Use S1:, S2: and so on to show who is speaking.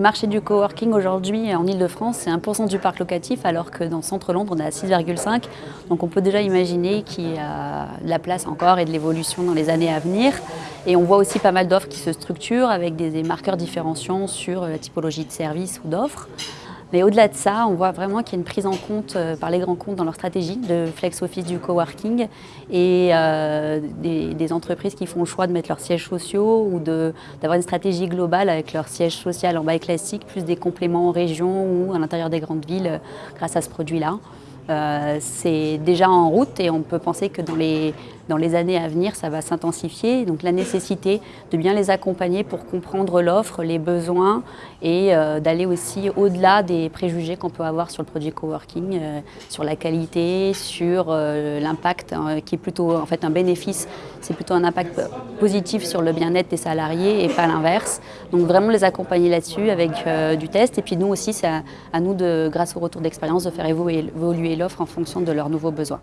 S1: marché du coworking aujourd'hui en Ile-de-France, c'est 1% du parc locatif, alors que dans le centre Londres, on est à 6,5%. Donc on peut déjà imaginer qu'il y a de la place encore et de l'évolution dans les années à venir. Et on voit aussi pas mal d'offres qui se structurent avec des marqueurs différenciants sur la typologie de services ou d'offres. Mais au-delà de ça, on voit vraiment qu'il y a une prise en compte euh, par les grands comptes dans leur stratégie de flex office du coworking et euh, des, entreprises qui font le choix de mettre leurs sièges sociaux ou d'avoir une stratégie globale avec leur siège social en bail classique, plus des compléments en région ou à l'intérieur des grandes villes euh, grâce à ce produit-là. Euh, c'est déjà en route et on peut penser que dans les, dans les années à venir, ça va s'intensifier. Donc la nécessité de bien les accompagner pour comprendre l'offre, les besoins et euh, d'aller aussi au-delà des préjugés qu'on peut avoir sur le produit coworking, euh, sur la qualité, sur l'impact hein, qui est plutôt en fait un bénéfice, c'est plutôt un impact positif sur le bien-être des salariés et pas l'inverse. Donc vraiment les accompagner là-dessus avec du test et puis nous aussi c'est à, nous de, grâce au retour d'expérience, de faire évoluer en fonction de leurs nouveaux besoins.